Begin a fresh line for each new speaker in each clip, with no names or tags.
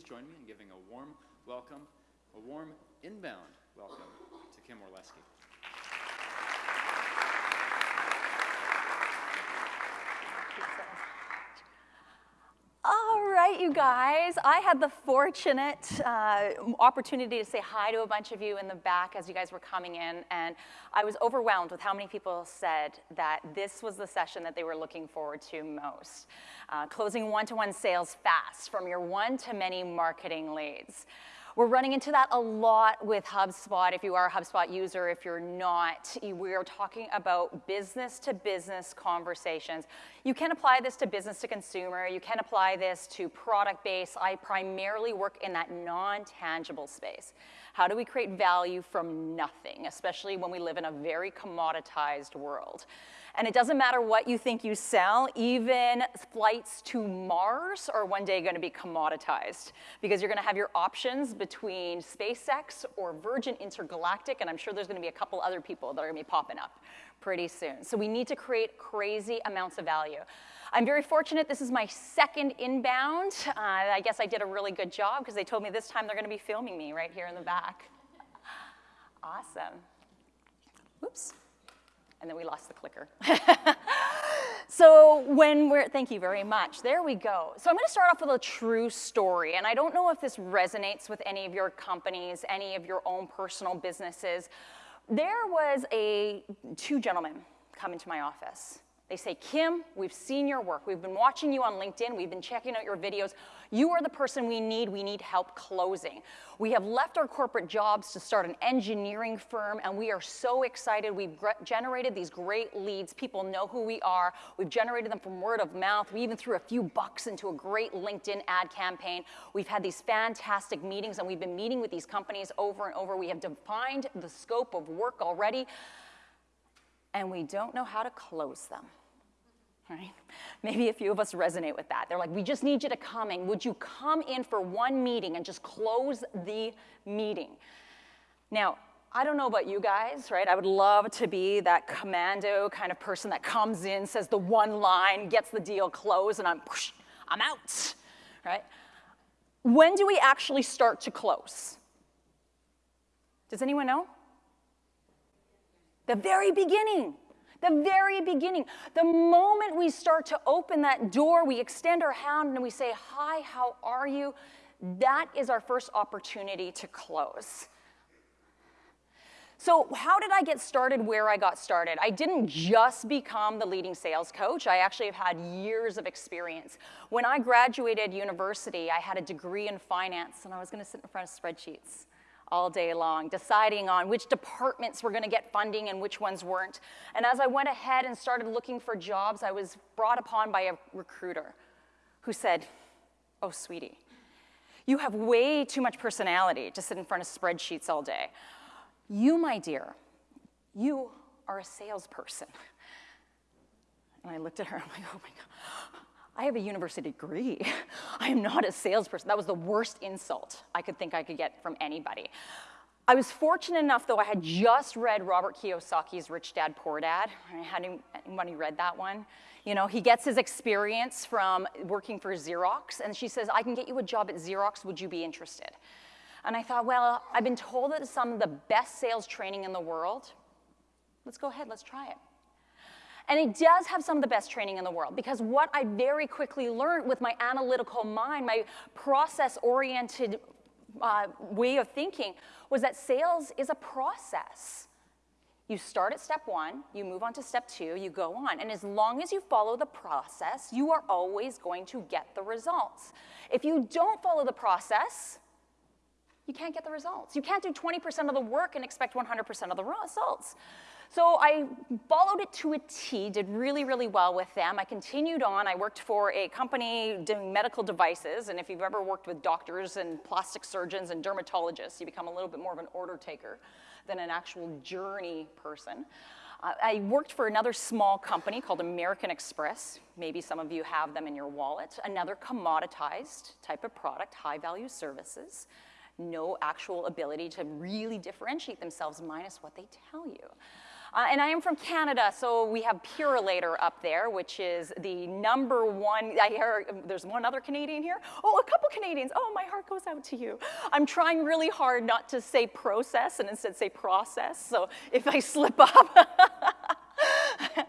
please join me in giving a warm welcome, a warm inbound welcome to Kim Orlesky.
All right, you guys. I had the fortunate uh, opportunity to say hi to a bunch of you in the back as you guys were coming in, and I was overwhelmed with how many people said that this was the session that they were looking forward to most. Uh, closing one-to-one -one sales fast from your one-to-many marketing leads. We're running into that a lot with HubSpot. If you are a HubSpot user, if you're not, we are talking about business to business conversations. You can apply this to business to consumer. You can apply this to product base. I primarily work in that non-tangible space. How do we create value from nothing, especially when we live in a very commoditized world? And it doesn't matter what you think you sell, even flights to Mars are one day gonna be commoditized because you're gonna have your options between SpaceX or Virgin Intergalactic, and I'm sure there's gonna be a couple other people that are gonna be popping up pretty soon. So we need to create crazy amounts of value. I'm very fortunate, this is my second inbound. Uh, I guess I did a really good job because they told me this time they're gonna be filming me right here in the back. Awesome. Oops and then we lost the clicker. so when we're, thank you very much. There we go. So I'm gonna start off with a true story, and I don't know if this resonates with any of your companies, any of your own personal businesses. There was a, two gentlemen come into my office. They say, Kim, we've seen your work. We've been watching you on LinkedIn. We've been checking out your videos. You are the person we need. We need help closing. We have left our corporate jobs to start an engineering firm, and we are so excited. We've generated these great leads. People know who we are. We've generated them from word of mouth. We even threw a few bucks into a great LinkedIn ad campaign. We've had these fantastic meetings, and we've been meeting with these companies over and over. We have defined the scope of work already, and we don't know how to close them right? Maybe a few of us resonate with that. They're like, we just need you to come in. Would you come in for one meeting and just close the meeting? Now, I don't know about you guys, right? I would love to be that commando kind of person that comes in, says the one line, gets the deal closed, and I'm, I'm out, right? When do we actually start to close? Does anyone know? The very beginning, the very beginning. The moment we start to open that door, we extend our hand and we say, Hi, how are you? That is our first opportunity to close. So, how did I get started where I got started? I didn't just become the leading sales coach. I actually have had years of experience. When I graduated university, I had a degree in finance and I was going to sit in front of spreadsheets all day long, deciding on which departments were going to get funding and which ones weren't. And as I went ahead and started looking for jobs, I was brought upon by a recruiter who said, Oh, sweetie, you have way too much personality to sit in front of spreadsheets all day. You, my dear, you are a salesperson. And I looked at her, I'm like, oh my God. I have a university degree. I am not a salesperson. That was the worst insult I could think I could get from anybody. I was fortunate enough, though, I had just read Robert Kiyosaki's Rich Dad, Poor Dad. Had anybody read that one? You know, he gets his experience from working for Xerox, and she says, I can get you a job at Xerox, would you be interested? And I thought, well, I've been told that it's some of the best sales training in the world. Let's go ahead, let's try it. And it does have some of the best training in the world because what I very quickly learned with my analytical mind, my process-oriented uh, way of thinking was that sales is a process. You start at step one, you move on to step two, you go on. And as long as you follow the process, you are always going to get the results. If you don't follow the process, you can't get the results. You can't do 20% of the work and expect 100% of the results. So I followed it to a T, did really, really well with them. I continued on. I worked for a company doing medical devices, and if you've ever worked with doctors and plastic surgeons and dermatologists, you become a little bit more of an order taker than an actual journey person. Uh, I worked for another small company called American Express. Maybe some of you have them in your wallet. Another commoditized type of product, high value services. No actual ability to really differentiate themselves minus what they tell you. Uh, and I am from Canada, so we have Purolator up there, which is the number one. I hear there's one other Canadian here. Oh, a couple Canadians. Oh, my heart goes out to you. I'm trying really hard not to say process and instead say process. So if I slip up.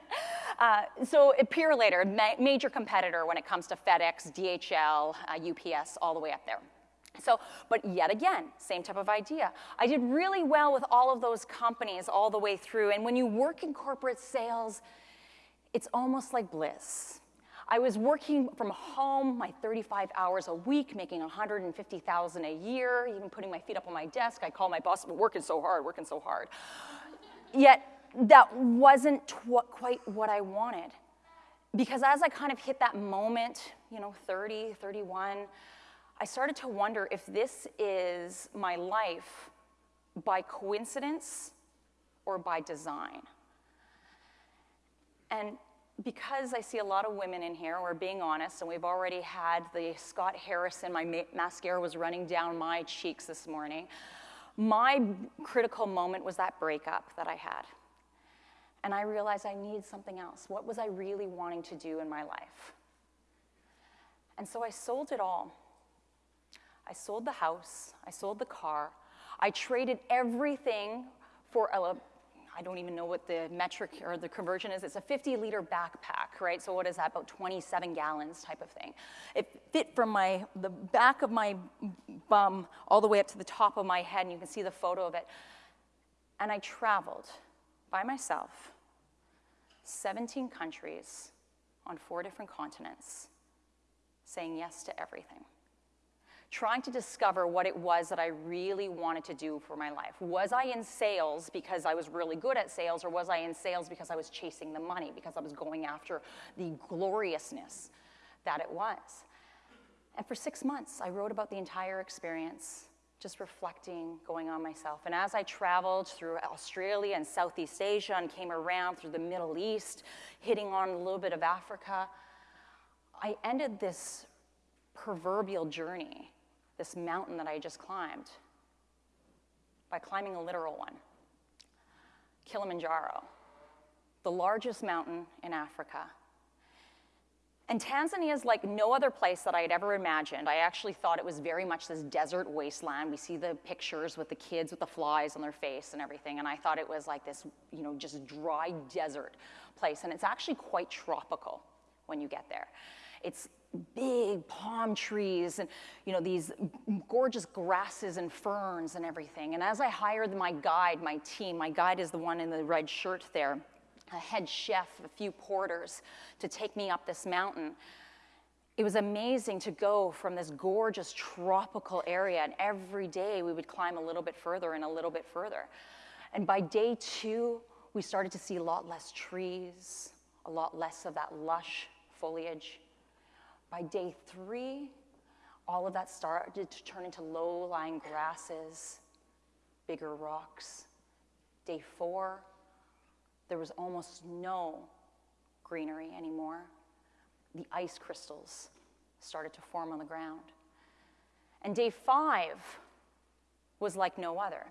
Uh, so Purolator, ma major competitor when it comes to FedEx, DHL, uh, UPS, all the way up there. So, but yet again, same type of idea. I did really well with all of those companies all the way through. And when you work in corporate sales, it's almost like bliss. I was working from home my 35 hours a week, making 150,000 a year, even putting my feet up on my desk. I call my boss, working so hard, working so hard. Yet that wasn't quite what I wanted. Because as I kind of hit that moment, you know, 30, 31, I started to wonder if this is my life by coincidence or by design. And because I see a lot of women in here, we're being honest, and we've already had the Scott Harrison, my ma- mascara was running down my cheeks this morning. My critical moment was that breakup that I had. And I realized I need something else. What was I really wanting to do in my life? And so I sold it all. I sold the house, I sold the car, I traded everything for a, I don't even know what the metric or the conversion is. It's a 50 liter backpack, right? So what is that? About 27 gallons type of thing. It fit from my the back of my bum all the way up to the top of my head, and you can see the photo of it. And I traveled by myself, 17 countries on four different continents, saying yes to everything. Trying to discover what it was that I really wanted to do for my life. Was I in sales because I was really good at sales, or was I in sales because I was chasing the money, because I was going after the gloriousness that it was? And for six months, I wrote about the entire experience just reflecting, going on myself. And as I traveled through Australia and Southeast Asia and came around through the Middle East, hitting on a little bit of Africa, I ended this proverbial journey, this mountain that I just climbed, by climbing a literal one Kilimanjaro, the largest mountain in Africa and Tanzania is like no other place that I had ever imagined. I actually thought it was very much this desert wasteland. We see the pictures with the kids with the flies on their face and everything, and I thought it was like this, you know, just dry desert place. And it's actually quite tropical when you get there. It's big palm trees and you know these gorgeous grasses and ferns and everything. And as I hired my guide, my team, my guide is the one in the red shirt there a head chef, a few porters to take me up this mountain. It was amazing to go from this gorgeous tropical area, and every day we would climb a little bit further and a little bit further. And by day two, we started to see a lot less trees, a lot less of that lush foliage. By day three, all of that started to turn into low lying grasses, bigger rocks. Day four, there was almost no greenery anymore. The ice crystals started to form on the ground. And day five was like no other.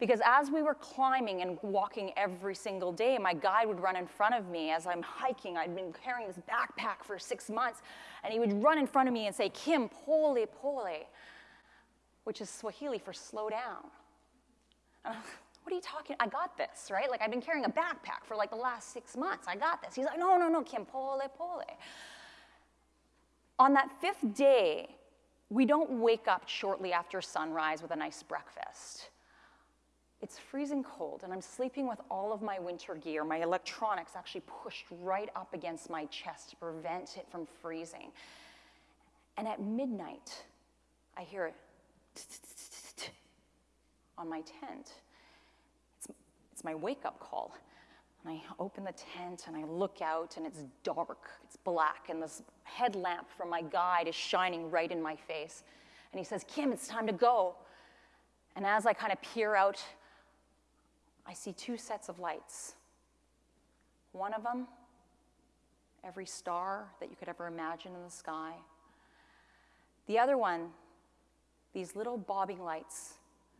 Because as we were climbing and walking every single day, my guide would run in front of me as I'm hiking. I'd been carrying this backpack for six months, and he would run in front of me and say, Kim, pole, pole, which is Swahili for slow down. What are you talking? I got this, right? Like I've been carrying a backpack for like the last six months. I got this. He's like, no, no, no, Kim, pole, pole. On that fifth day, we don't wake up shortly after sunrise with a nice breakfast. It's freezing cold, and I'm sleeping with all of my winter gear, my electronics actually pushed right up against my chest to prevent it from freezing. And at midnight, I hear it on my tent. It's my wake up call. And I open the tent and I look out and it's dark, it's black, and this headlamp from my guide is shining right in my face. And he says, Kim, it's time to go. And as I kind of peer out, I see two sets of lights. One of them, every star that you could ever imagine in the sky. The other one, these little bobbing lights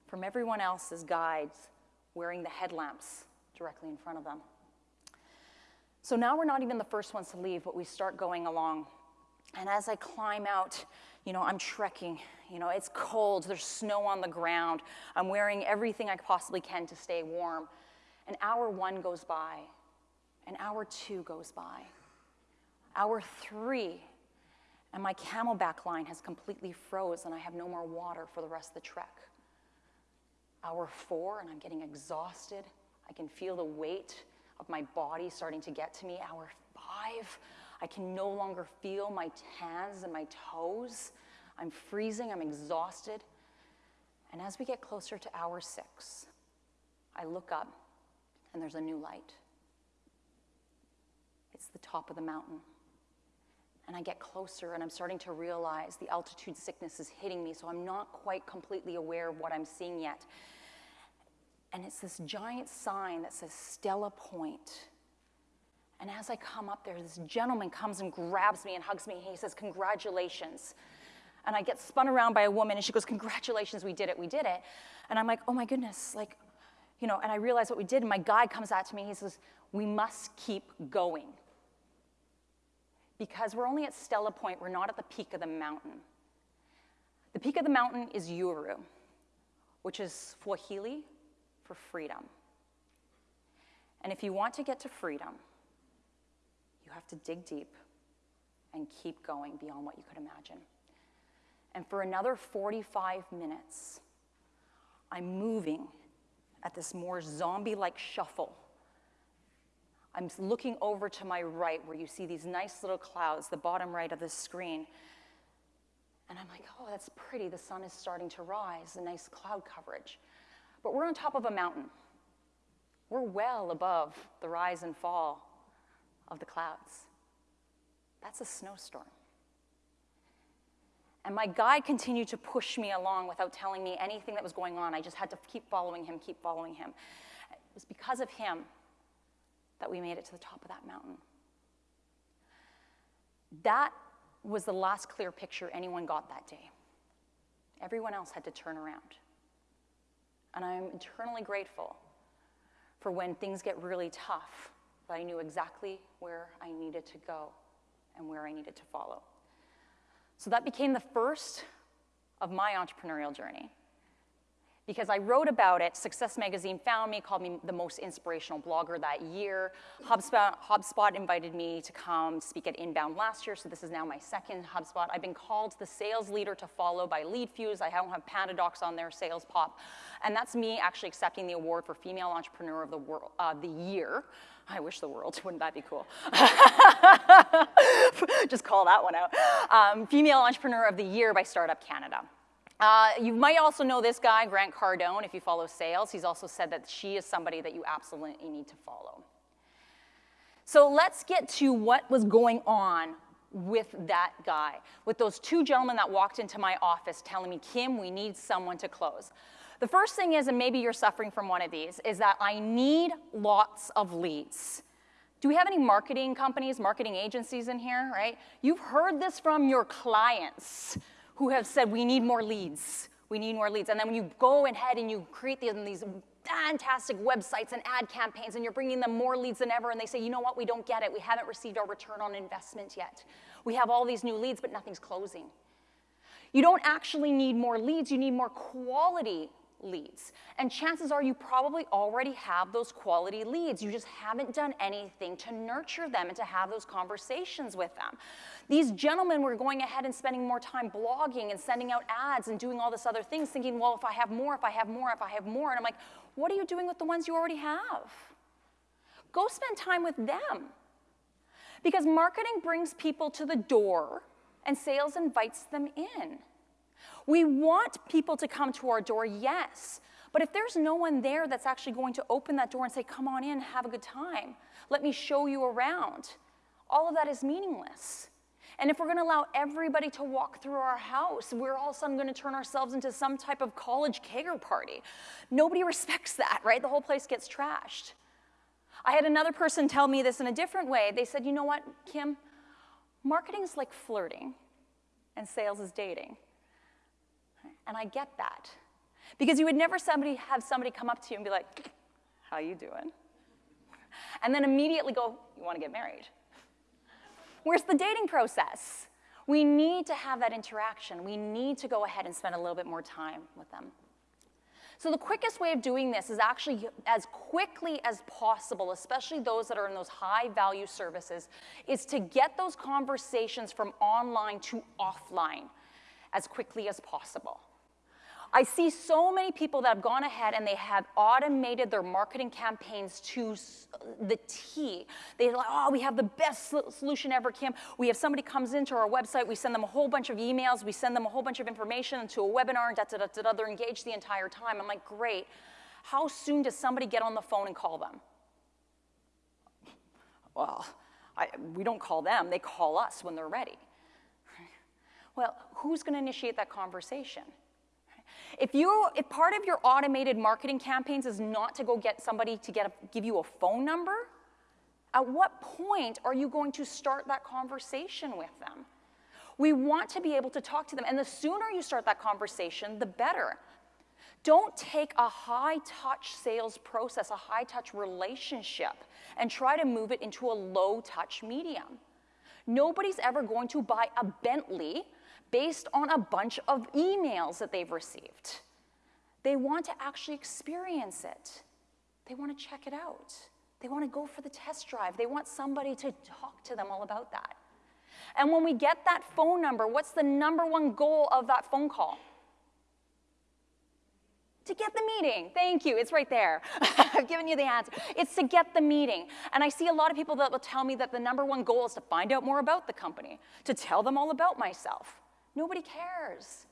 from everyone else's guides wearing the headlamps directly in front of them. So now we're not even the first ones to leave, but we start going along. And as I climb out, you know, I'm trekking. You know, it's cold, there's snow on the ground. I'm wearing everything I possibly can to stay warm. And hour one goes by, and hour two goes by, hour three, and my CamelBak line has completely froze, and I have no more water for the rest of the trek. Hour four, and I'm getting exhausted. I can feel the weight of my body starting to get to me. Hour five, I can no longer feel my hands and my toes. I'm freezing, I'm exhausted. And as we get closer to hour six, I look up and there's a new light. It's the top of the mountain. And I get closer and I'm starting to realize the altitude sickness is hitting me, so I'm not quite completely aware of what I'm seeing yet. And it's this giant sign that says Stella Point. And as I come up there, this gentleman comes and grabs me and hugs me. And he says, Congratulations. And I get spun around by a woman and she goes, Congratulations, we did it, we did it. And I'm like, Oh my goodness, like, you know, and I realize what we did. And my guide comes out to me. He says, We must keep going. Because we're only at Stella Point, we're not at the peak of the mountain. The peak of the mountain is Uhuru, which is Swahili for freedom. And if you want to get to freedom, you have to dig deep and keep going beyond what you could imagine. And for another 45 minutes, I'm moving at this more zombie like shuffle. I'm looking over to my right where you see these nice little clouds, the bottom right of the screen. And I'm like, oh, that's pretty. The sun is starting to rise, a nice cloud coverage. But we're on top of a mountain. We're well above the rise and fall of the clouds. That's a snowstorm. And my guide continued to push me along without telling me anything that was going on. I just had to keep following him, keep following him. It was because of him that we made it to the top of that mountain. That was the last clear picture anyone got that day. Everyone else had to turn around. And I'm eternally grateful for when things get really tough, that I knew exactly where I needed to go and where I needed to follow. So that became the first of my entrepreneurial journey because I wrote about it. Success Magazine found me, called me the most inspirational blogger that year. HubSpot, HubSpot invited me to come speak at Inbound last year, so this is now my second HubSpot. I've been called the sales leader to follow by LeadFuze. I don't have PandaDocs on there, Sales Pop. And that's me actually accepting the award for Female Entrepreneur of the, world, uh, the Year. I wish the world, wouldn't that be cool? Just call that one out. Um, Female Entrepreneur of the Year by Startup Canada. Uh, you might also know this guy, Grant Cardone, if you follow sales. He's also said that she is somebody that you absolutely need to follow. So let's get to what was going on with that guy, with those two gentlemen that walked into my office telling me, Kim, we need someone to close. The first thing is, and maybe you're suffering from one of these, is that I need lots of leads. Do we have any marketing companies, marketing agencies in here, right? You've heard this from your clients who have said, we need more leads. We need more leads. And then when you go ahead and you create these fantastic websites and ad campaigns and you're bringing them more leads than ever and they say, you know what, we don't get it. We haven't received our return on investment yet. We have all these new leads, but nothing's closing. You don't actually need more leads, you need more quality leads. And chances are you probably already have those quality leads. You just haven't done anything to nurture them and to have those conversations with them. These gentlemen were going ahead and spending more time blogging and sending out ads and doing all this other things, thinking, well, if I have more, if I have more, if I have more. And I'm like, what are you doing with the ones you already have? Go spend time with them. Because marketing brings people to the door and sales invites them in. We want people to come to our door, yes. But if there's no one there that's actually going to open that door and say, come on in, have a good time, let me show you around, all of that is meaningless. And if we're going to allow everybody to walk through our house, we're all of a sudden going to turn ourselves into some type of college kegger party. Nobody respects that, right? The whole place gets trashed. I had another person tell me this in a different way. They said, you know what, Kim? Marketing is like flirting, and sales is dating. And I get that. Because you would never somebody have somebody come up to you and be like, how you doing? and then immediately go, You want to get married? Where's the dating process? We need to have that interaction. We need to go ahead and spend a little bit more time with them. So the quickest way of doing this is actually as quickly as possible, especially those that are in those high value services, is to get those conversations from online to offline as quickly as possible. I see so many people that have gone ahead and they have automated their marketing campaigns to the T. They're like, oh, we have the best solution ever, Kim. We have somebody comes into our website, we send them a whole bunch of emails, we send them a whole bunch of information to a webinar, and da da da da. da. They're engaged the entire time. I'm like, great. How soon does somebody get on the phone and call them? Well, I, we don't call them, they call us when they're ready. Well, who's going to initiate that conversation? If, you, if part of your automated marketing campaigns is not to go get somebody to get a, give you a phone number, at what point are you going to start that conversation with them? We want to be able to talk to them, and the sooner you start that conversation, the better. Don't take a high touch sales process, a high touch relationship, and try to move it into a low touch medium. Nobody's ever going to buy a Bentley based on a bunch of emails that they've received. They want to actually experience it. They want to check it out. They want to go for the test drive. They want somebody to talk to them all about that. And when we get that phone number, what's the number one goal of that phone call? To get the meeting. Thank you. It's right there. I've given you the answer. It's to get the meeting. And I see a lot of people that will tell me that the number one goal is to find out more about the company, to tell them all about myself. Nobody cares.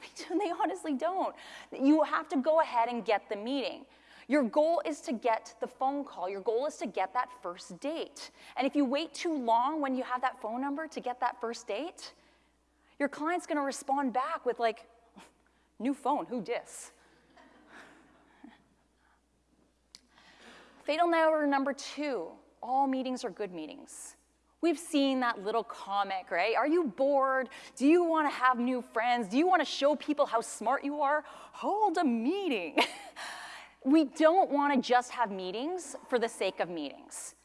They honestly don't. You have to go ahead and get the meeting. Your goal is to get the phone call. Your goal is to get that first date. And if you wait too long when you have that phone number to get that first date, your client's going to respond back with like, new phone, who dis? Fatal error number two, all meetings are good meetings. We've seen that little comic, right? Are you bored? Do you want to have new friends? Do you want to show people how smart you are? Hold a meeting. we don't want to just have meetings for the sake of meetings.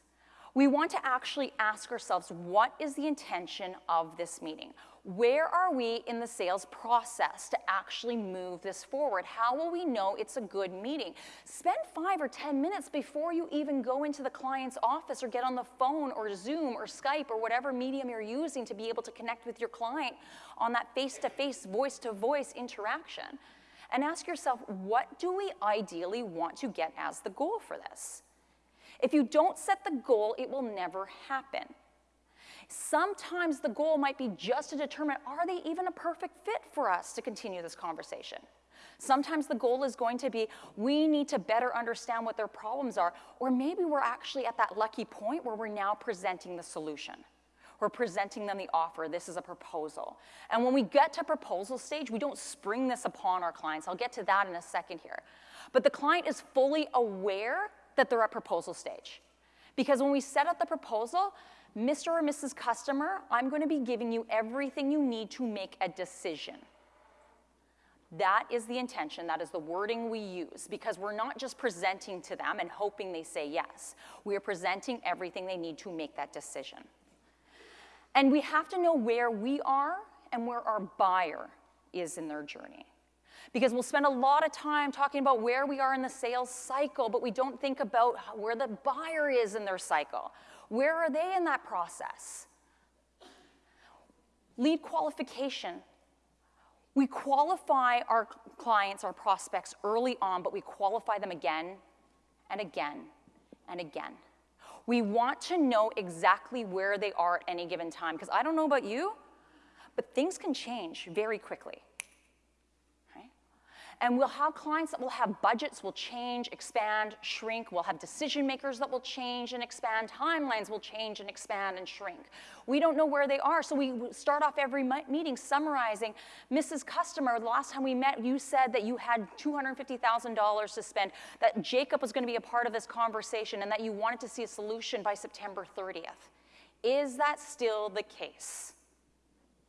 We want to actually ask ourselves, what is the intention of this meeting? Where are we in the sales process to actually move this forward? How will we know it's a good meeting? Spend five or 10 minutes before you even go into the client's office or get on the phone or Zoom or Skype or whatever medium you're using to be able to connect with your client on that face to face, voice to voice interaction. And ask yourself, what do we ideally want to get as the goal for this? If you don't set the goal, it will never happen. Sometimes the goal might be just to determine are they even a perfect fit for us to continue this conversation? Sometimes the goal is going to be we need to better understand what their problems are, or maybe we're actually at that lucky point where we're now presenting the solution. We're presenting them the offer. This is a proposal. And when we get to proposal stage, we don't spring this upon our clients. I'll get to that in a second here. But the client is fully aware that they're at proposal stage. Because when we set up the proposal, Mr. or Mrs. Customer, I'm going to be giving you everything you need to make a decision. That is the intention, that is the wording we use, because we're not just presenting to them and hoping they say yes. We are presenting everything they need to make that decision. And we have to know where we are and where our buyer is in their journey. Because we'll spend a lot of time talking about where we are in the sales cycle, but we don't think about where the buyer is in their cycle. Where are they in that process? Lead qualification. We qualify our clients, our prospects early on, but we qualify them again and again and again. We want to know exactly where they are at any given time, because I don't know about you, but things can change very quickly. And we'll have clients that will have budgets will change, expand, shrink. We'll have decision makers that will change and expand. Timelines will change and expand and shrink. We don't know where they are, so we start off every meeting summarizing, Mrs. Customer, the last time we met, you said that you had $250,000 to spend, that Jacob was going to be a part of this conversation, and that you wanted to see a solution by September 30th. Is that still the case?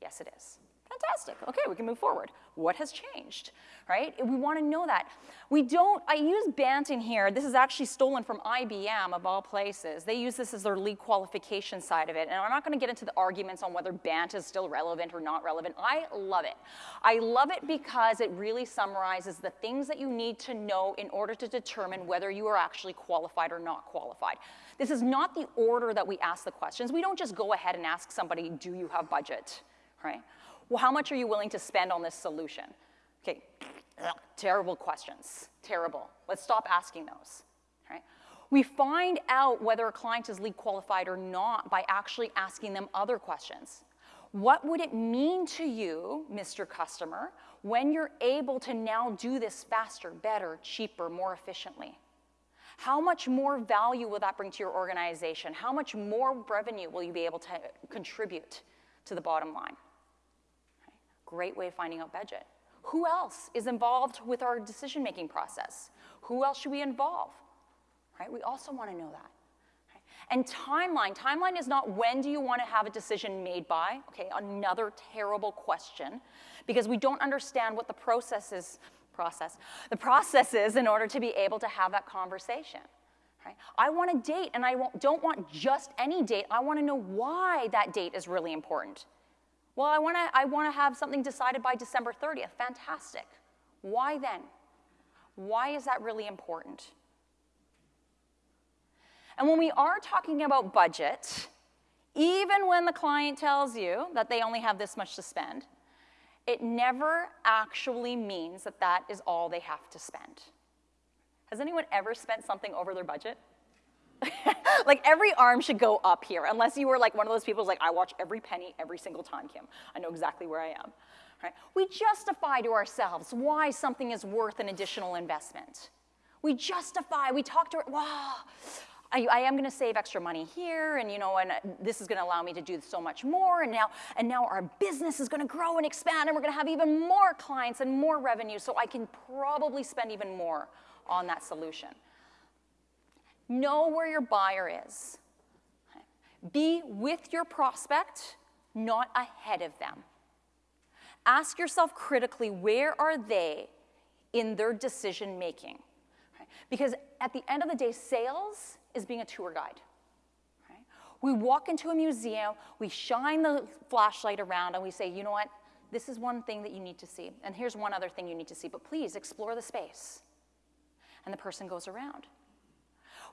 Yes, it is. Fantastic. Okay, we can move forward. What has changed, right? We want to know that. We don't, I use BANT in here. This is actually stolen from IBM, of all places. They use this as their lead qualification side of it. And I'm not going to get into the arguments on whether BANT is still relevant or not relevant. I love it. I love it because it really summarizes the things that you need to know in order to determine whether you are actually qualified or not qualified. This is not the order that we ask the questions. We don't just go ahead and ask somebody, do you have budget, right? Well, how much are you willing to spend on this solution? Okay, terrible questions, terrible. Let's stop asking those, right? We find out whether a client is lead qualified or not by actually asking them other questions. What would it mean to you, Mr. Customer, when you're able to now do this faster, better, cheaper, more efficiently? How much more value will that bring to your organization? How much more revenue will you be able to contribute to the bottom line? Great way of finding out budget. Who else is involved with our decision-making process? Who else should we involve? Right? We also want to know that. And timeline. Timeline is not when do you want to have a decision made by. Okay, another terrible question because we don't understand what the process is. Process. The process is in order to be able to have that conversation. Right? I want a date, and I don't want just any date. I want to know why that date is really important. Well, I want to I wanna have something decided by December 30th. Fantastic. Why then? Why is that really important? And when we are talking about budget, even when the client tells you that they only have this much to spend, it never actually means that that is all they have to spend. Has anyone ever spent something over their budget? like every arm should go up here, unless you were like one of those people who's like, I watch every penny every single time, Kim. I know exactly where I am. Right? We justify to ourselves why something is worth an additional investment. We justify, we talk to, wow, I, I, am going to save extra money here, and you know, and uh, this is going to allow me to do so much more, and now, and now our business is going to grow and expand, and we're going to have even more clients and more revenue, so I can probably spend even more on that solution. Know where your buyer is. Be with your prospect, not ahead of them. Ask yourself critically, where are they in their decision making? Because at the end of the day, sales is being a tour guide. We walk into a museum, we shine the flashlight around, and we say, you know what? This is one thing that you need to see. And here's one other thing you need to see, but please explore the space. And the person goes around.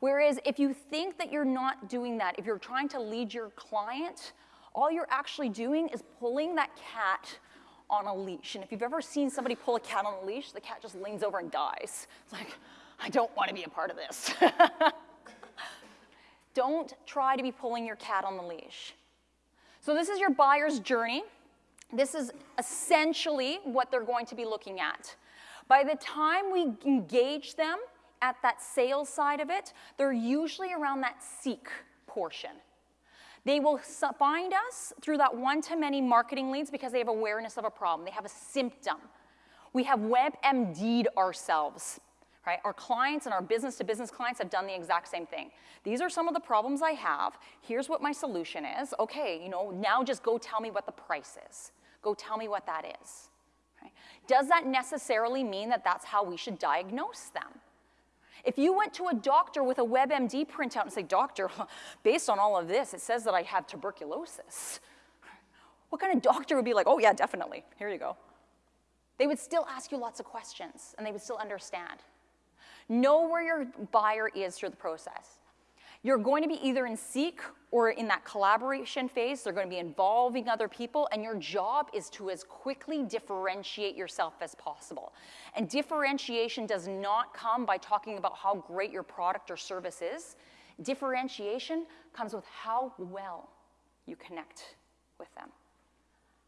Whereas if you think that you're not doing that, if you're trying to lead your client, all you're actually doing is pulling that cat on a leash. And if you've ever seen somebody pull a cat on a leash, the cat just leans over and dies. It's like, I don't want to be a part of this. don't try to be pulling your cat on the leash. So this is your buyer's journey. This is essentially what they're going to be looking at. By the time we engage them, at that sales side of it, they're usually around that seek portion. They will find us through that one-to-many marketing leads because they have awareness of a problem. They have a symptom. We have WebMD'd ourselves, right? Our clients and our business-to-business -business clients have done the exact same thing. These are some of the problems I have. Here's what my solution is. Okay, you know, now just go tell me what the price is. Go tell me what that is. Right? Does that necessarily mean that that's how we should diagnose them? If you went to a doctor with a WebMD printout and say, doctor, based on all of this, it says that I have tuberculosis. What kind of doctor would be like, oh yeah, definitely, here you go. They would still ask you lots of questions and they would still understand. Know where your buyer is through the process. You're going to be either in seek or in that collaboration phase. They're going to be involving other people, and your job is to as quickly differentiate yourself as possible. And differentiation does not come by talking about how great your product or service is. Differentiation comes with how well you connect with them,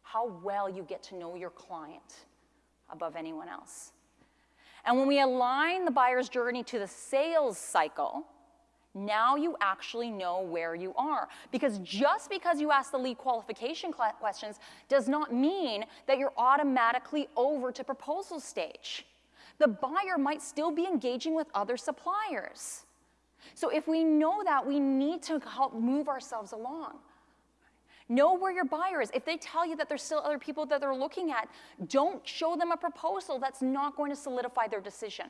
how well you get to know your client above anyone else. And when we align the buyer's journey to the sales cycle, now you actually know where you are. Because just because you ask the lead qualification questions does not mean that you're automatically over to proposal stage. The buyer might still be engaging with other suppliers. So if we know that, we need to help move ourselves along. Know where your buyer is. If they tell you that there's still other people that they're looking at, don't show them a proposal that's not going to solidify their decision.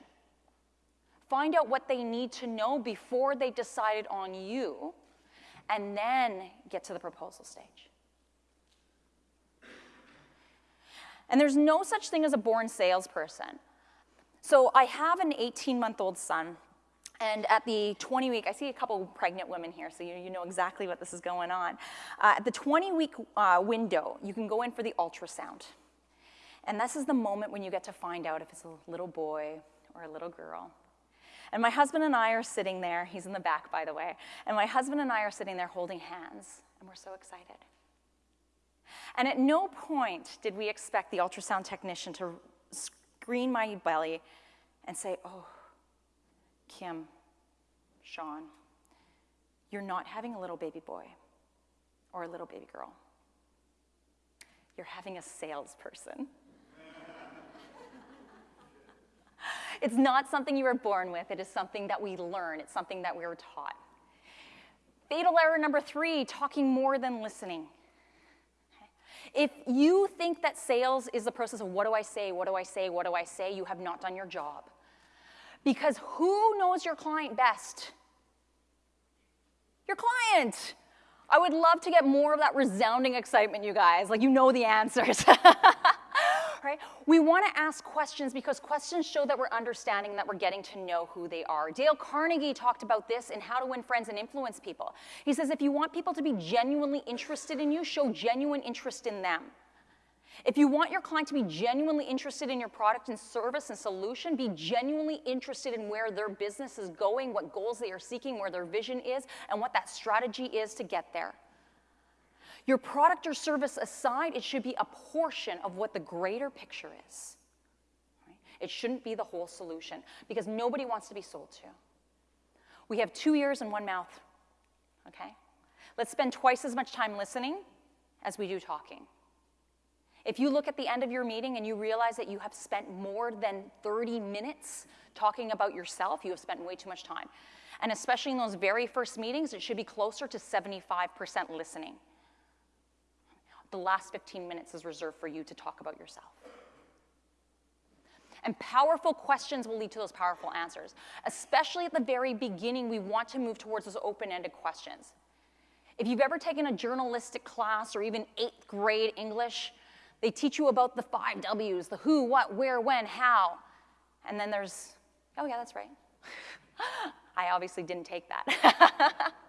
Find out what they need to know before they decided on you, and then get to the proposal stage. And there's no such thing as a born salesperson. So I have an 18 month old son, and at the 20 week, I see a couple pregnant women here, so you, you know exactly what this is going on. Uh, at the 20 week uh, window, you can go in for the ultrasound. And this is the moment when you get to find out if it's a little boy or a little girl. And my husband and I are sitting there, he's in the back, by the way, and my husband and I are sitting there holding hands, and we're so excited. And at no point did we expect the ultrasound technician to screen my belly and say, Oh, Kim, Sean, you're not having a little baby boy or a little baby girl. You're having a salesperson. It's not something you were born with, it is something that we learn, it's something that we were taught. Fatal error number three talking more than listening. If you think that sales is the process of what do I say, what do I say, what do I say, you have not done your job. Because who knows your client best? Your client. I would love to get more of that resounding excitement, you guys. Like, you know the answers. We want to ask questions because questions show that we're understanding, that we're getting to know who they are. Dale Carnegie talked about this in How to Win Friends and Influence People. He says if you want people to be genuinely interested in you, show genuine interest in them. If you want your client to be genuinely interested in your product and service and solution, be genuinely interested in where their business is going, what goals they are seeking, where their vision is, and what that strategy is to get there. Your product or service aside, it should be a portion of what the greater picture is. Right? It shouldn't be the whole solution because nobody wants to be sold to. We have two ears and one mouth, okay? Let's spend twice as much time listening as we do talking. If you look at the end of your meeting and you realize that you have spent more than 30 minutes talking about yourself, you have spent way too much time. And especially in those very first meetings, it should be closer to 75% listening. The last 15 minutes is reserved for you to talk about yourself. And powerful questions will lead to those powerful answers. Especially at the very beginning, we want to move towards those open ended questions. If you've ever taken a journalistic class or even eighth grade English, they teach you about the five W's the who, what, where, when, how. And then there's, oh, yeah, that's right. I obviously didn't take that.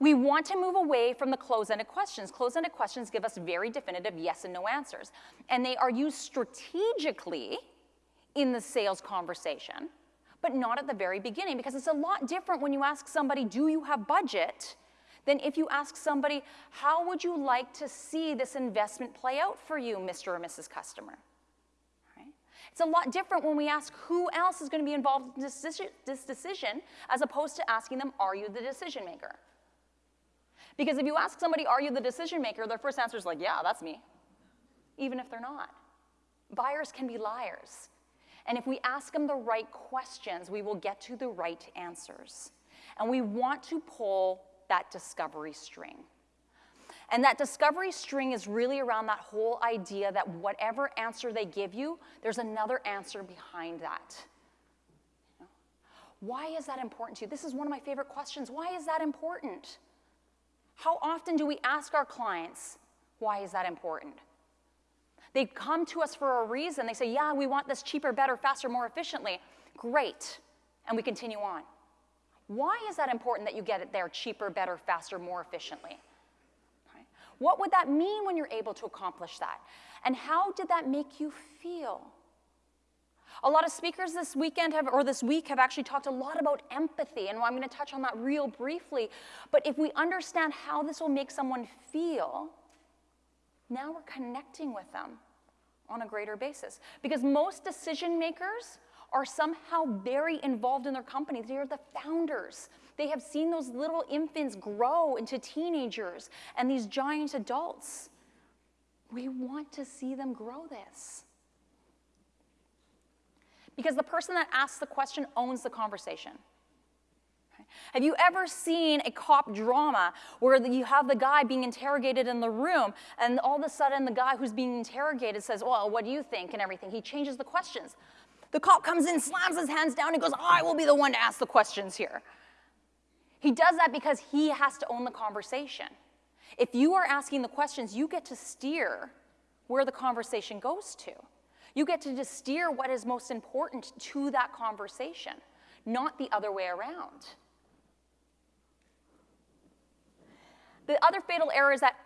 we want to move away from the closed ended questions. Closed ended questions give us very definitive yes and no answers. And they are used strategically in the sales conversation, but not at the very beginning because it's a lot different when you ask somebody, Do you have budget? than if you ask somebody, How would you like to see this investment play out for you, Mr. or Mrs. Customer? It's a lot different when we ask who else is going to be involved in this decision as opposed to asking them, Are you the decision maker? Because if you ask somebody, Are you the decision maker? their first answer is like, Yeah, that's me, even if they're not. Buyers can be liars. And if we ask them the right questions, we will get to the right answers. And we want to pull that discovery string. And that discovery string is really around that whole idea that whatever answer they give you, there's another answer behind that. Why is that important to you? This is one of my favorite questions. Why is that important? How often do we ask our clients, why is that important? They come to us for a reason. They say, yeah, we want this cheaper, better, faster, more efficiently. Great. And we continue on. Why is that important that you get it there cheaper, better, faster, more efficiently? What would that mean when you're able to accomplish that? And how did that make you feel? A lot of speakers this weekend have, or this week have actually talked a lot about empathy, and I'm going to touch on that real briefly. But if we understand how this will make someone feel, now we're connecting with them on a greater basis. Because most decision makers are somehow very involved in their company. They are the founders. They have seen those little infants grow into teenagers and these giant adults. We want to see them grow this. Because the person that asks the question owns the conversation. Have you ever seen a cop drama where you have the guy being interrogated in the room and all of a sudden the guy who's being interrogated says, Well, what do you think? and everything? He changes the questions. The cop comes in, slams his hands down, and goes, I will be the one to ask the questions here. He does that because he has to own the conversation. If you are asking the questions, you get to steer where the conversation goes to. You get to just steer what is most important to that conversation, not the other way around. The other fatal error is that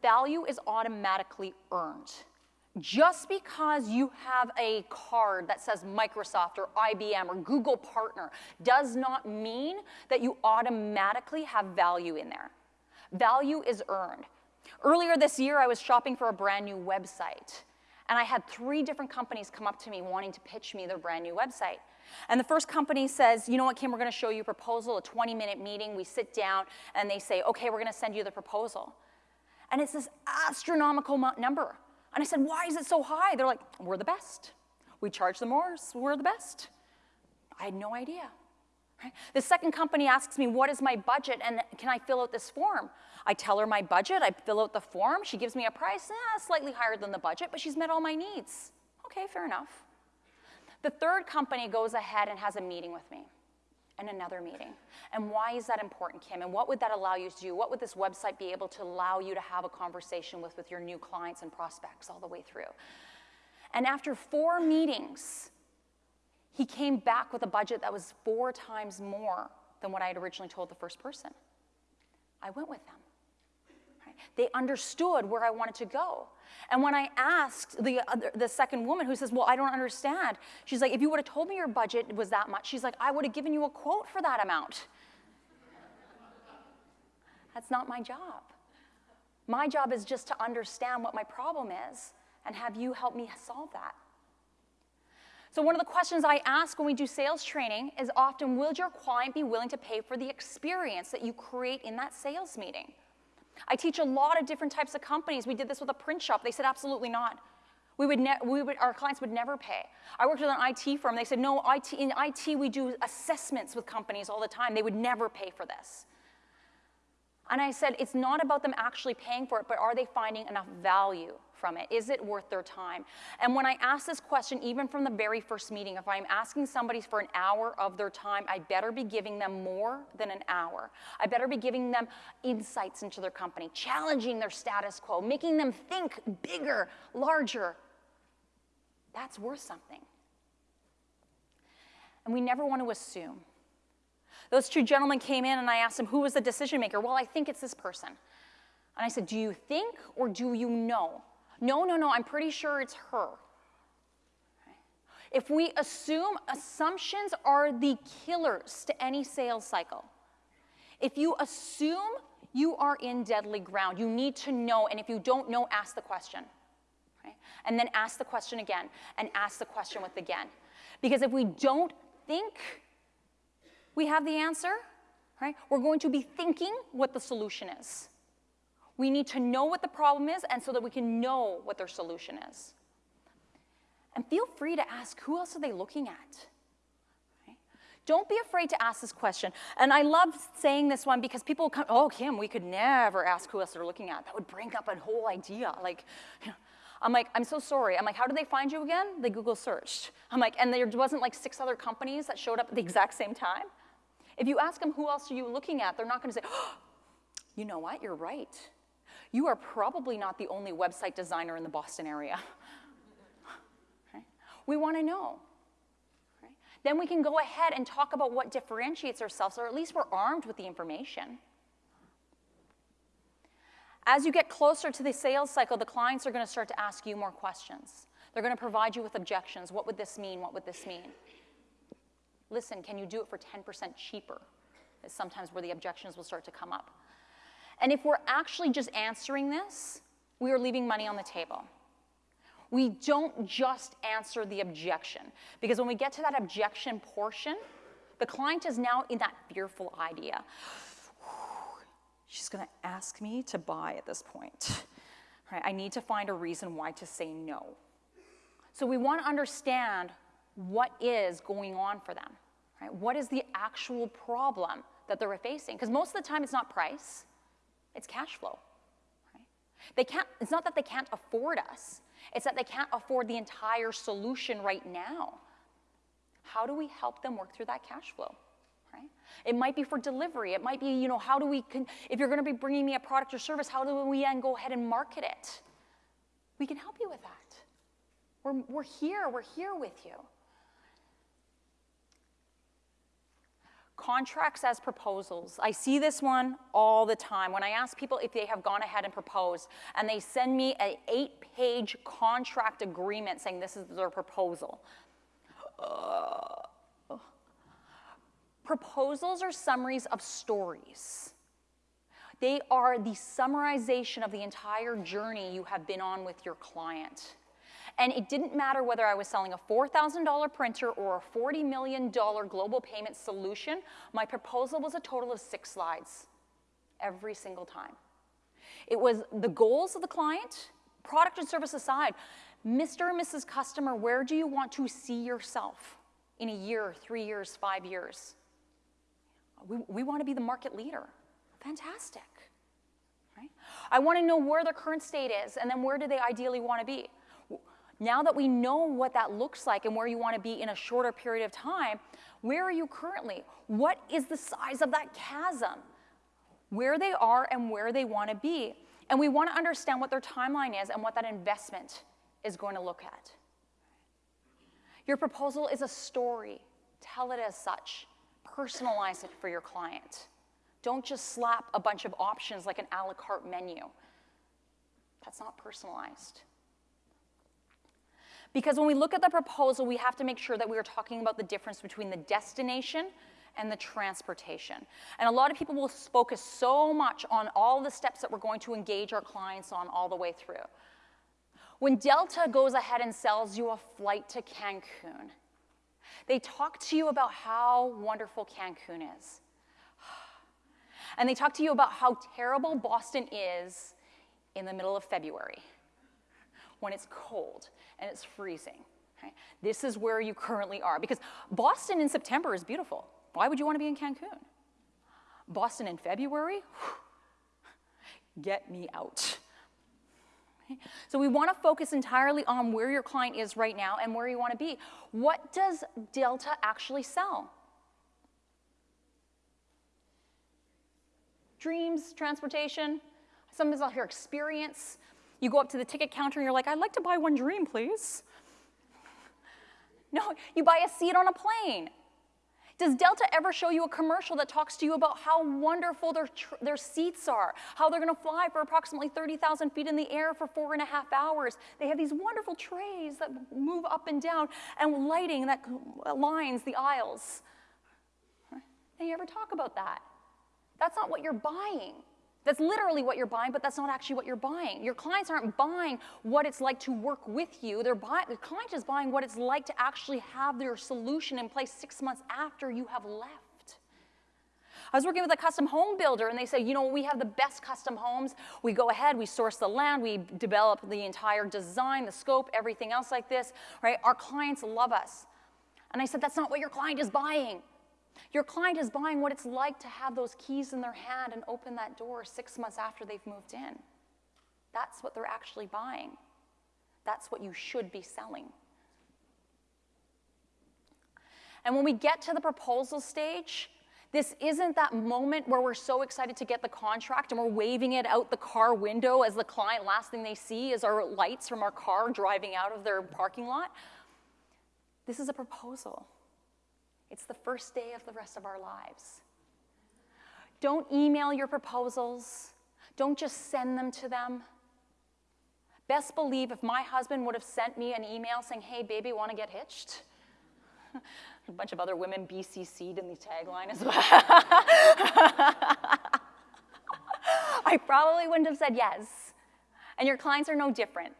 value is automatically earned. Just because you have a card that says Microsoft or IBM or Google partner does not mean that you automatically have value in there. Value is earned. Earlier this year, I was shopping for a brand new website, and I had three different companies come up to me wanting to pitch me their brand new website. And the first company says, you know what, Kim, we're gonna show you a proposal, a 20 minute meeting. We sit down and they say, okay, we're gonna send you the proposal. And it's this astronomical number. And I said, why is it so high? They're like, we're the best. We charge the more, so we're the best. I had no idea. Right? The second company asks me, what is my budget and can I fill out this form? I tell her my budget, I fill out the form, she gives me a price, eh, slightly higher than the budget, but she's met all my needs. Okay, fair enough. The third company goes ahead and has a meeting with me and another meeting. And why is that important, Kim? And what would that allow you to do? What would this website be able to allow you to have a conversation with with your new clients and prospects all the way through? And after four meetings, he came back with a budget that was four times more than what I had originally told the first person. I went with them. They understood where I wanted to go. And when I asked the, other, the second woman who says, Well, I don't understand, she's like, If you would have told me your budget was that much, she's like, I would have given you a quote for that amount. That's not my job. My job is just to understand what my problem is and have you help me solve that. So, one of the questions I ask when we do sales training is often Will your client be willing to pay for the experience that you create in that sales meeting? I teach a lot of different types of companies. We did this with a print shop. They said, absolutely not. We would, we would, our clients would never pay. I worked with an IT firm. They said, no, IT, in IT, we do assessments with companies all the time. They would never pay for this. And I said, it's not about them actually paying for it, but are they finding enough value from it? Is it worth their time? And when I ask this question, even from the very first meeting, if I'm asking somebody for an hour of their time, I better be giving them more than an hour. I better be giving them insights into their company, challenging their status quo, making them think bigger, larger. That's worth something. And we never want to assume. Those two gentlemen came in and I asked them, who was the decision maker? Well, I think it's this person. And I said, do you think or do you know? No, no, no, I'm pretty sure it's her. If we assume assumptions are the killers to any sales cycle, if you assume you are in deadly ground, you need to know, and if you don't know, ask the question. And then ask the question again, and ask the question with again. Because if we don't think we have the answer, right, we're going to be thinking what the solution is. We need to know what the problem is and so that we can know what their solution is. And feel free to ask who else are they looking at? Don't be afraid to ask this question. And I love saying this one because people come, oh, Kim, we could never ask who else they're looking at. That would bring up a whole idea. Like, you know, I'm like, I'm so sorry. I'm like, how did they find you again? They Google searched. I'm like, and there wasn't like six other companies that showed up at the exact same time? If you ask them who else are you looking at, they're not going to say, oh, you know what, you're right you are probably not the only website designer in the Boston area. right? We want to know. Right? Then we can go ahead and talk about what differentiates ourselves, or at least we're armed with the information. As you get closer to the sales cycle, the clients are going to start to ask you more questions. They're going to provide you with objections. What would this mean? What would this mean? Listen, can you do it for 10% cheaper? Is sometimes where the objections will start to come up. And if we're actually just answering this, we are leaving money on the table. We don't just answer the objection, because when we get to that objection portion, the client is now in that fearful idea. She's going to ask me to buy at this point. Right? I need to find a reason why to say no. So we want to understand what is going on for them. Right? What is the actual problem that they're facing. Because most of the time it's not price, it's cash flow. Right? They can't, it's not that they can't afford us, it's that they can't afford the entire solution right now. How do we help them work through that cash flow? Right? It might be for delivery. It might be, you know, how do we, con- if you're going to be bringing me a product or service, how do we then go ahead and market it? We can help you with that. We're, we're here, we're here with you. Contracts as proposals. I see this one all the time. When I ask people if they have gone ahead and proposed, and they send me an eight page contract agreement saying this is their proposal. Uh, proposals are summaries of stories. They are the summarization of the entire journey you have been on with your client. And it didn't matter whether I was selling a $4,000 printer or a $40 million global payment solution, my proposal was a total of six slides every single time. It was the goals of the client, product and service aside. Mr. and Mrs. Customer, where do you want to see yourself in a year, three years, five years? We, we want to be the market leader. Fantastic. Right? I want to know where their current state is and then where do they ideally want to be. Now that we know what that looks like and where you want to be in a shorter period of time, where are you currently? What is the size of that chasm? Where they are and where they want to be. And we want to understand what their timeline is and what that investment is going to look at. Your proposal is a story. Tell it as such. Personalize it for your client. Don't just slap a bunch of options like an a la carte menu. That's not personalized. Because when we look at the proposal, we have to make sure that we are talking about the difference between the destination and the transportation. And a lot of people will focus so much on all the steps that we're going to engage our clients on all the way through. When Delta goes ahead and sells you a flight to Cancun, they talk to you about how wonderful Cancun is. And they talk to you about how terrible Boston is in the middle of February when it's cold and it's freezing. This is where you currently are because Boston in September is beautiful. Why would you want to be in Cancun? Boston in February? Get me out. So we want to focus entirely on where your client is right now and where you want to be. What does Delta actually sell? Dreams, transportation, sometimes I'll hear experience. You go up to the ticket counter and you're like, I'd like to buy one dream, please. No, you buy a seat on a plane. Does Delta ever show you a commercial that talks to you about how wonderful their, their seats are, how they're going to fly for approximately 30,000 feet in the air for four and a half hours? They have these wonderful trays that move up and down and lighting that lines the aisles. They ever talk about that? That's not what you're buying. That's literally what you're buying, but that's not actually what you're buying. Your clients aren't buying what it's like to work with you. They're buying, the client is buying what it's like to actually have their solution in place six months after you have left. I was working with a custom home builder, and they said, you know, we have the best custom homes. We go ahead, we source the land, we develop the entire design, the scope, everything else like this, right? Our clients love us. And I said, that's not what your client is buying. Your client is buying what it's like to have those keys in their hand and open that door six months after they've moved in. That's what they're actually buying. That's what you should be selling. And when we get to the proposal stage, this isn't that moment where we're so excited to get the contract and we're waving it out the car window as the client, last thing they see is our lights from our car driving out of their parking lot. This is a proposal. It's the first day of the rest of our lives. Don't email your proposals. Don't just send them to them. Best believe if my husband would have sent me an email saying, hey, baby, want to get hitched? A bunch of other women BCC'd in the tagline as well. I probably wouldn't have said yes. And your clients are no different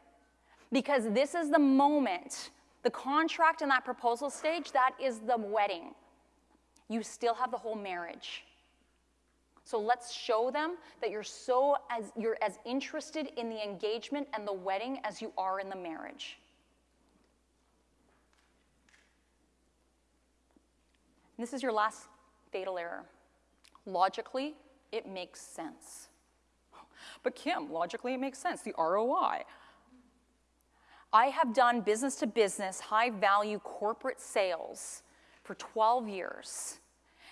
because this is the moment the contract in that proposal stage, that is the wedding. You still have the whole marriage. So let's show them that you're so as you're as interested in the engagement and the wedding as you are in the marriage. And this is your last fatal error. Logically, it makes sense. But Kim, logically, it makes sense. The ROI. I have done business to business, high value corporate sales for 12 years.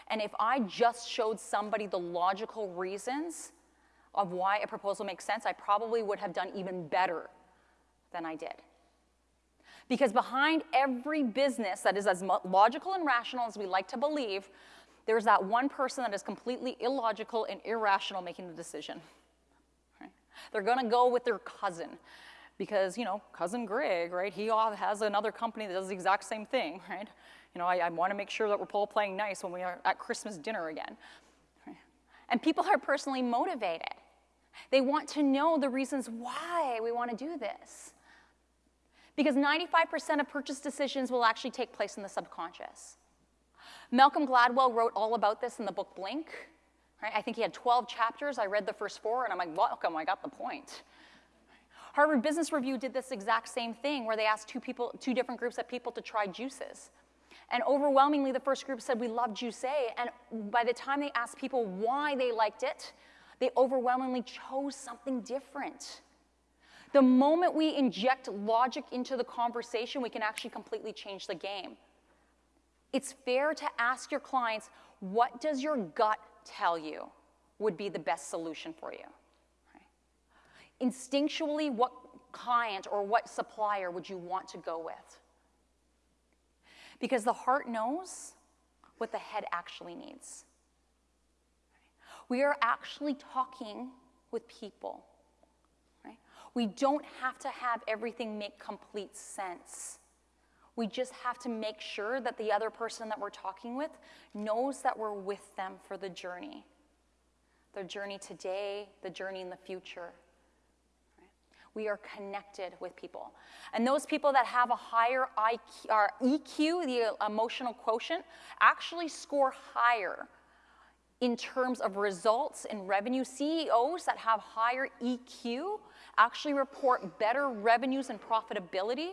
And if I just showed somebody the logical reasons of why a proposal makes sense, I probably would have done even better than I did. Because behind every business that is as logical and rational as we like to believe, there's that one person that is completely illogical and irrational making the decision. Right? They're going to go with their cousin because, you know, cousin Greg, right, he has another company that does the exact same thing, right? You know, I, I want to make sure that we're all playing nice when we are at Christmas dinner again. And people are personally motivated. They want to know the reasons why we want to do this. Because 95% of purchase decisions will actually take place in the subconscious. Malcolm Gladwell wrote all about this in the book Blink. Right? I think he had 12 chapters. I read the first four, and I'm like, welcome, I got the point. Harvard Business Review did this exact same thing where they asked two, people, two different groups of people to try juices. And overwhelmingly, the first group said, we love Juice A. And by the time they asked people why they liked it, they overwhelmingly chose something different. The moment we inject logic into the conversation, we can actually completely change the game. It's fair to ask your clients, what does your gut tell you would be the best solution for you? Instinctually, what client or what supplier would you want to go with? Because the heart knows what the head actually needs. We are actually talking with people. We don't have to have everything make complete sense. We just have to make sure that the other person that we're talking with knows that we're with them for the journey. The journey today, the journey in the future. We are connected with people. And those people that have a higher IQ, or EQ, the emotional quotient, actually score higher in terms of results and revenue. CEOs that have higher EQ actually report better revenues and profitability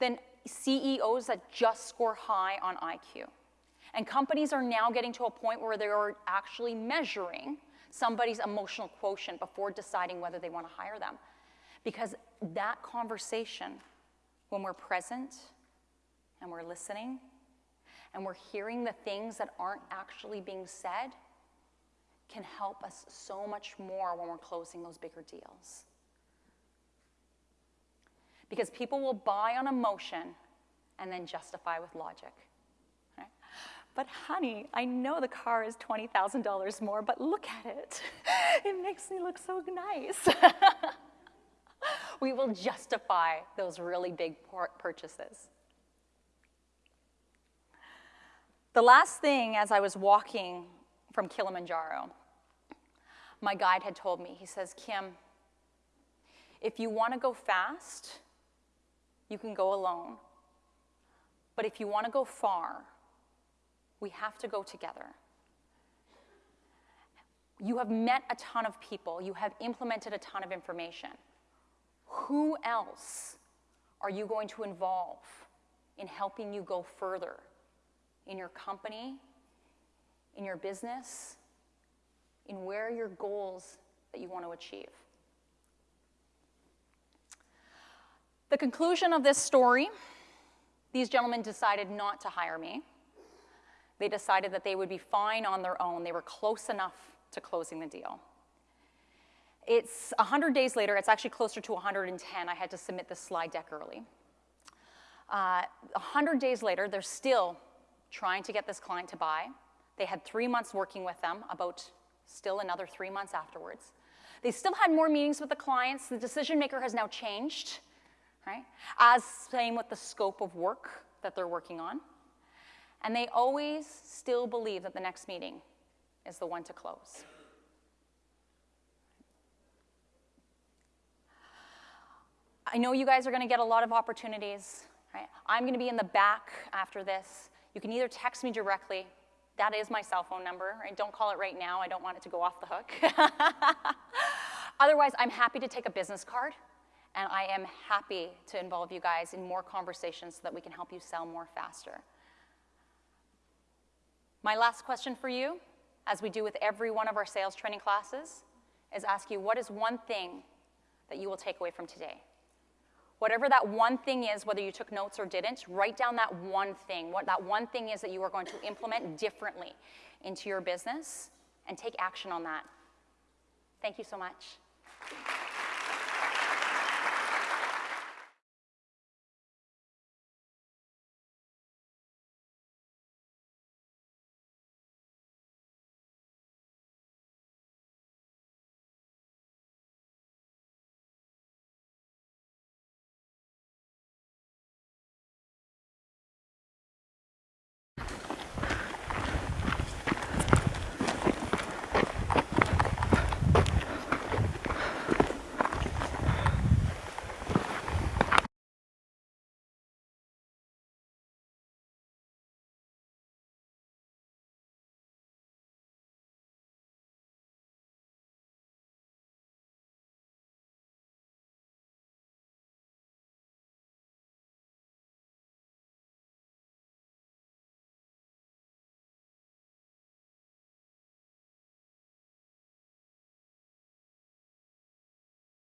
than CEOs that just score high on IQ. And companies are now getting to a point where they are actually measuring somebody's emotional quotient before deciding whether they want to hire them. Because that conversation, when we're present and we're listening and we're hearing the things that aren't actually being said, can help us so much more when we're closing those bigger deals. Because people will buy on emotion and then justify with logic. Right? But honey, I know the car is $20,000 more, but look at it. It makes me look so nice. we will justify those really big purchases. The last thing, as I was walking from Kilimanjaro, my guide had told me, he says, Kim, if you want to go fast, you can go alone. But if you want to go far, we have to go together. You have met a ton of people, you have implemented a ton of information. Who else are you going to involve in helping you go further in your company, in your business, in where your goals that you want to achieve? The conclusion of this story these gentlemen decided not to hire me. They decided that they would be fine on their own. They were close enough to closing the deal. It's 100 days later, it's actually closer to 110. I had to submit this slide deck early. Uh, 100 days later, they're still trying to get this client to buy. They had three months working with them, about still another three months afterwards. They still had more meetings with the clients. The decision maker has now changed, right? As same with the scope of work that they're working on. And they always still believe that the next meeting is the one to close. I know you guys are going to get a lot of opportunities. Right? I'm going to be in the back after this. You can either text me directly. That is my cell phone number. Right? Don't call it right now. I don't want it to go off the hook. Otherwise, I'm happy to take a business card, and I am happy to involve you guys in more conversations so that we can help you sell more faster. My last question for you as we do with every one of our sales training classes, is ask you what is one thing that you will take away from today? Whatever that one thing is, whether you took notes or didn't, write down that one thing, what that one thing is that you are going to implement differently into your business and take action on that. Thank you so much.